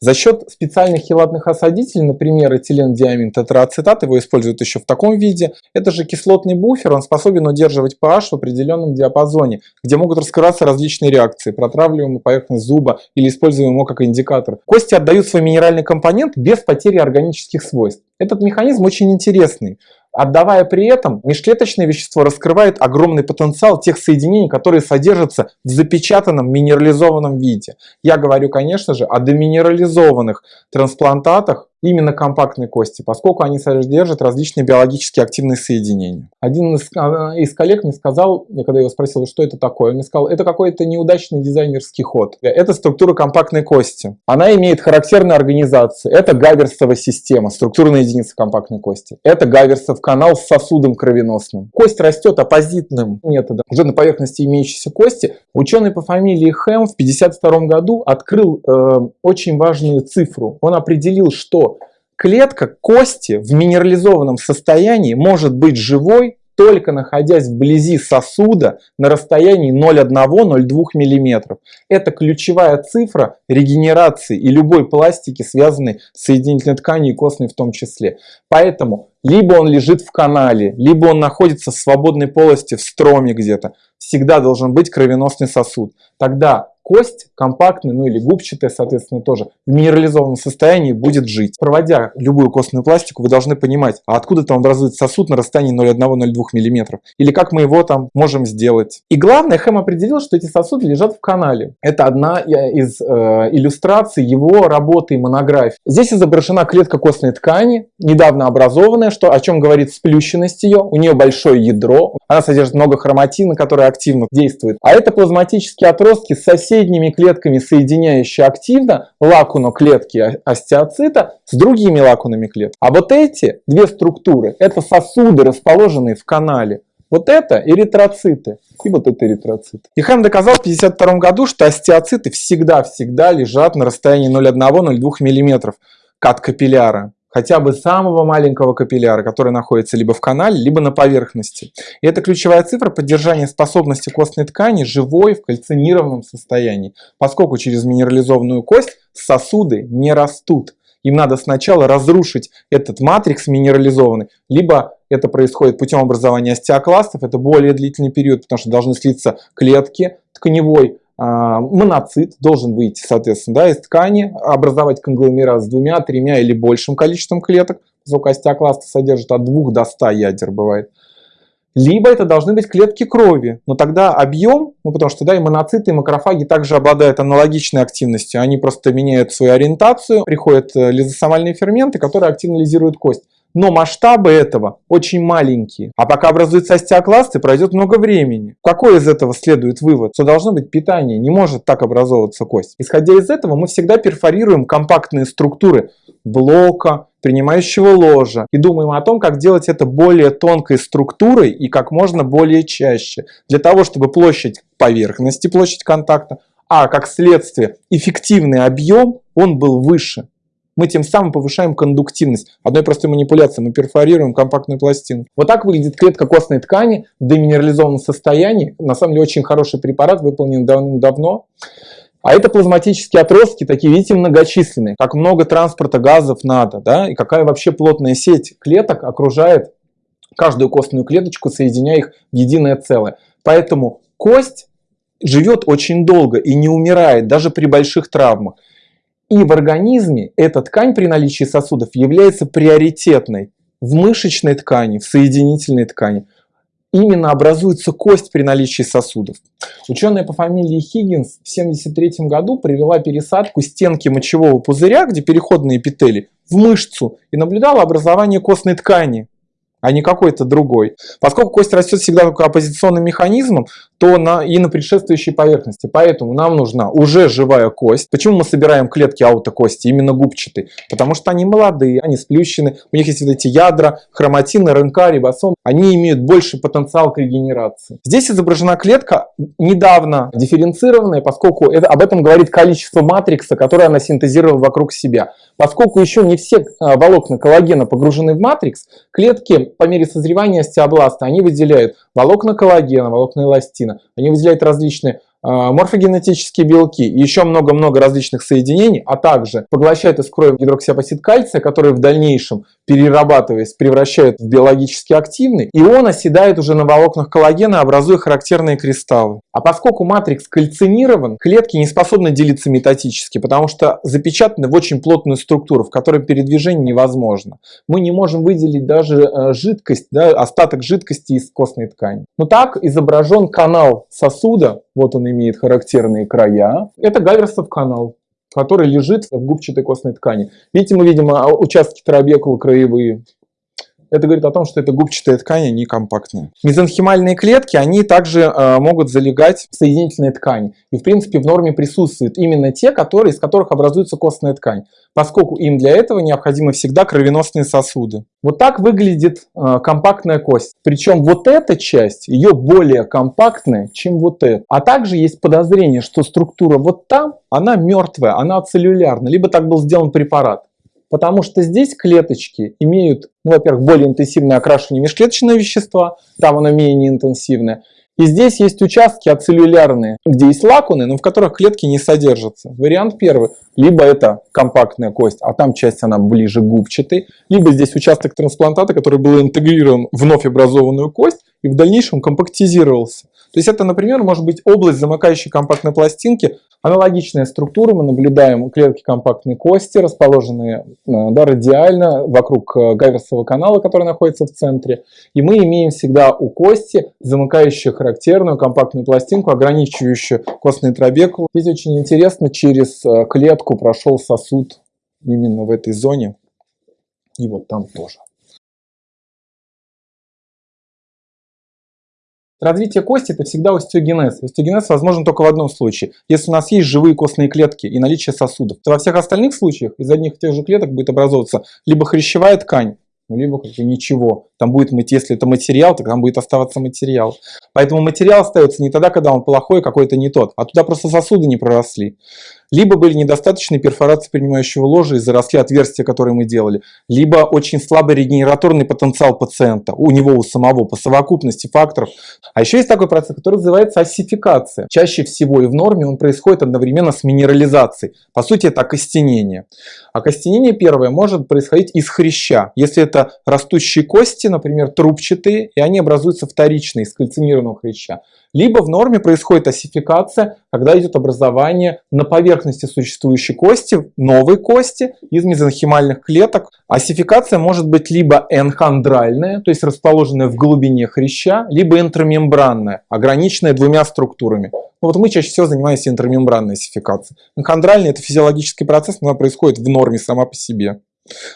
За счет специальных хелатных осадителей, например, этилендиамин тетрацетат, его используют еще в таком виде, это же кислотный буфер, он способен удерживать pH в определенном диапазоне, где могут раскрываться различные реакции, протравливаемая поверхность зуба или используем его как индикатор. Кости отдают свой минеральный компонент без потери органических свойств. Этот механизм очень интересный. Отдавая при этом, межклеточное вещество раскрывает огромный потенциал тех соединений, которые содержатся в запечатанном минерализованном виде. Я говорю, конечно же, о деминерализованных трансплантатах, именно компактной кости, поскольку они содержат различные биологически активные соединения. Один из, а, из коллег мне сказал, я когда его спросил, что это такое, он мне сказал, это какой-то неудачный дизайнерский ход. Это структура компактной кости. Она имеет характерную организацию. Это гаверсовая система, структурная единица компактной кости. Это гаверсов канал с сосудом кровеносным. Кость растет оппозитным методом. Уже на поверхности имеющейся кости ученый по фамилии Хэм в 1952 году открыл э, очень важную цифру. Он определил, что клетка кости в минерализованном состоянии может быть живой только находясь вблизи сосуда на расстоянии 0,1-0,2 мм. Это ключевая цифра регенерации и любой пластики, связанной с соединительной тканью и костной в том числе. Поэтому либо он лежит в канале, либо он находится в свободной полости в строме где-то. Всегда должен быть кровеносный сосуд. Тогда кость компактная, ну или губчатая, соответственно, тоже в минерализованном состоянии будет жить. Проводя любую костную пластику, вы должны понимать, а откуда там образуется сосуд на расстоянии 0,1-0,2 мм, или как мы его там можем сделать. И главное, Хэм определил, что эти сосуды лежат в канале. Это одна э, из э, иллюстраций его работы и монографии. Здесь изображена клетка костной ткани, недавно образованная, что, о чем говорит сплющенность ее. У нее большое ядро, она содержит много хроматина, который активно действует. А это плазматические отростки с соседними клетками, соединяющие активно лакуну клетки остеоцита с другими лакунами клеток. А вот эти две структуры, это сосуды, расположенные в канале. Вот это эритроциты и вот это эритроциты. И Хэм доказал в 1952 году, что остеоциты всегда-всегда лежат на расстоянии 0,1-0,2 мм от капилляра хотя бы самого маленького капилляра, который находится либо в канале, либо на поверхности. И это ключевая цифра поддержания способности костной ткани живой в кальцинированном состоянии, поскольку через минерализованную кость сосуды не растут. Им надо сначала разрушить этот матрикс минерализованный, либо это происходит путем образования остеокластов, это более длительный период, потому что должны слиться клетки тканевой, моноцит должен выйти, соответственно, да, из ткани, образовать конгломерат с двумя, тремя или большим количеством клеток, поскольку остеокласты содержат от 2 до 100 ядер бывает. Либо это должны быть клетки крови, но тогда объем, ну потому что да, и моноциты, и макрофаги также обладают аналогичной активностью, они просто меняют свою ориентацию, приходят э, лизосомальные ферменты, которые активизируют кость но масштабы этого очень маленькие. А пока образуются остеокласты, пройдет много времени. Какой из этого следует вывод? Что должно быть питание, не может так образовываться кость. Исходя из этого, мы всегда перфорируем компактные структуры блока, принимающего ложа и думаем о том, как делать это более тонкой структурой и как можно более чаще, для того, чтобы площадь поверхности, площадь контакта, а как следствие эффективный объем, он был выше мы тем самым повышаем кондуктивность. Одной простой манипуляцией мы перфорируем компактную пластину. Вот так выглядит клетка костной ткани в деминерализованном состоянии. На самом деле очень хороший препарат, выполнен давным-давно. А это плазматические отростки, такие, видите, многочисленные. Как много транспорта газов надо, да, и какая вообще плотная сеть клеток окружает каждую костную клеточку, соединяя их в единое целое. Поэтому кость живет очень долго и не умирает, даже при больших травмах. И в организме эта ткань при наличии сосудов является приоритетной. В мышечной ткани, в соединительной ткани именно образуется кость при наличии сосудов. Ученая по фамилии Хиггинс в 1973 году провела пересадку стенки мочевого пузыря, где переходные эпители, в мышцу и наблюдала образование костной ткани а не какой-то другой. Поскольку кость растет всегда только оппозиционным механизмом, то на, и на предшествующей поверхности. Поэтому нам нужна уже живая кость. Почему мы собираем клетки аутокости, именно губчатые? Потому что они молодые, они сплющены, у них есть вот эти ядра, хроматины, РНК, рибосом. Они имеют больше потенциал к регенерации. Здесь изображена клетка недавно дифференцированная, поскольку это, об этом говорит количество матрикса, которое она синтезировала вокруг себя. Поскольку еще не все а, волокна коллагена погружены в матрикс, клетки по мере созревания остеобласта, они выделяют волокна коллагена, волокна эластина, они выделяют различные морфогенетические белки и еще много-много различных соединений, а также поглощает из крови гидроксиапатит кальция, который в дальнейшем, перерабатываясь, превращает в биологически активный, и он оседает уже на волокнах коллагена, образуя характерные кристаллы. А поскольку матрикс кальцинирован, клетки не способны делиться митотически, потому что запечатаны в очень плотную структуру, в которой передвижение невозможно. Мы не можем выделить даже э, жидкость, да, остаток жидкости из костной ткани. Но так изображен канал сосуда, вот он имеет характерные края. Это Гаверсов канал, который лежит в губчатой костной ткани. Видите, мы видим а, участки трабекулы краевые. Это говорит о том, что это губчатая ткань, не компактная. Мезонхимальные клетки, они также э, могут залегать в соединительные ткани. И в принципе в норме присутствуют именно те, которые, из которых образуется костная ткань, поскольку им для этого необходимы всегда кровеносные сосуды. Вот так выглядит э, компактная кость. Причем вот эта часть, ее более компактная, чем вот эта. А также есть подозрение, что структура вот там, она мертвая, она целлюлярная, либо так был сделан препарат. Потому что здесь клеточки имеют, ну, во-первых, более интенсивное окрашивание межклеточного вещества, там оно менее интенсивное. И здесь есть участки ацеллюлярные, где есть лакуны, но в которых клетки не содержатся. Вариант первый. Либо это компактная кость, а там часть она ближе губчатой. Либо здесь участок трансплантата, который был интегрирован в вновь образованную кость и в дальнейшем компактизировался. То есть это, например, может быть область замыкающей компактной пластинки, Аналогичная структура, мы наблюдаем клетки компактной кости, расположенные э, да, радиально вокруг э, Гаверсового канала, который находится в центре. И мы имеем всегда у кости замыкающую характерную компактную пластинку, ограничивающую костный трабекул. Здесь очень интересно, через э, клетку прошел сосуд именно в этой зоне. И вот там тоже. Развитие кости – это всегда остеогенез. Остеогенез возможен только в одном случае. Если у нас есть живые костные клетки и наличие сосудов, то во всех остальных случаях из одних и тех же клеток будет образовываться либо хрящевая ткань, ну, либо как бы ничего. Там будет, если это материал, то там будет оставаться материал. Поэтому материал остается не тогда, когда он плохой, какой-то не тот, а туда просто сосуды не проросли либо были недостаточные перфорации принимающего ложа и заросли отверстия, которые мы делали, либо очень слабый регенераторный потенциал пациента, у него у самого, по совокупности факторов. А еще есть такой процесс, который называется осификация. Чаще всего и в норме он происходит одновременно с минерализацией. По сути, это окостенение. Окостенение первое может происходить из хряща. Если это растущие кости, например, трубчатые, и они образуются вторично из кальцинированного хряща. Либо в норме происходит осификация, когда идет образование на поверхности существующей кости, новой кости из мезонхимальных клеток. Осификация может быть либо энхондральная, то есть расположенная в глубине хряща, либо интрамембранная, ограниченная двумя структурами. Ну, вот мы чаще всего занимаемся интрамембранной осификацией. Энхондральная – это физиологический процесс, но она происходит в норме сама по себе.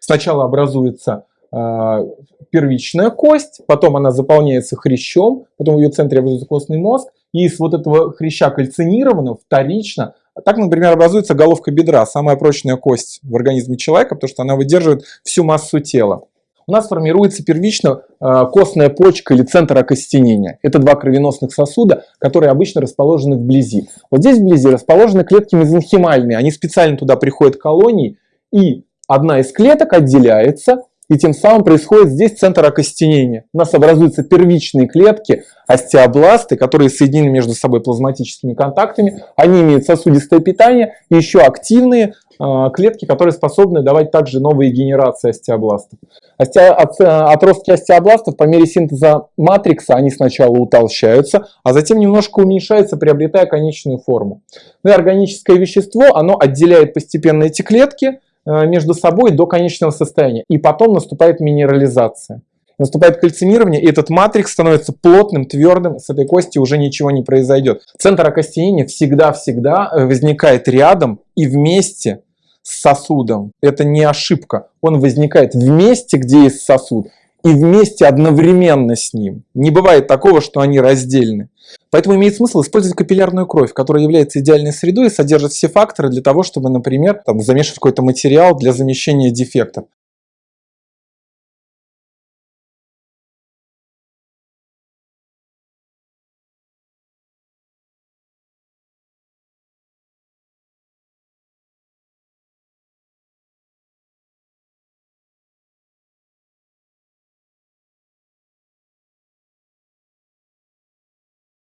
Сначала образуется первичная кость, потом она заполняется хрящом, потом в ее центре образуется костный мозг, и из вот этого хряща кальцинированного вторично, так, например, образуется головка бедра, самая прочная кость в организме человека, потому что она выдерживает всю массу тела. У нас формируется первично э, костная почка или центр окостенения. Это два кровеносных сосуда, которые обычно расположены вблизи. Вот здесь вблизи расположены клетки мезонхимальные. Они специально туда приходят колонии, и одна из клеток отделяется, и тем самым происходит здесь центр окостенения. У нас образуются первичные клетки, остеобласты, которые соединены между собой плазматическими контактами. Они имеют сосудистое питание и еще активные э, клетки, которые способны давать также новые генерации остеобластов. Остео, от, отростки остеобластов по мере синтеза матрикса они сначала утолщаются, а затем немножко уменьшаются, приобретая конечную форму. Ну и органическое вещество, оно отделяет постепенно эти клетки, Э, между собой до конечного состояния. И потом наступает минерализация. Наступает кальцинирование, и этот матрикс становится плотным, твердым, с этой кости уже ничего не произойдет. Центр окостенения всегда-всегда э, возникает рядом и вместе с сосудом. Это не ошибка. Он возникает вместе, где есть сосуд, и вместе одновременно с ним. Не бывает такого, что они раздельны. Поэтому имеет смысл использовать капиллярную кровь, которая является идеальной средой и содержит все факторы для того, чтобы, например, там, замешивать какой-то материал для замещения дефектов.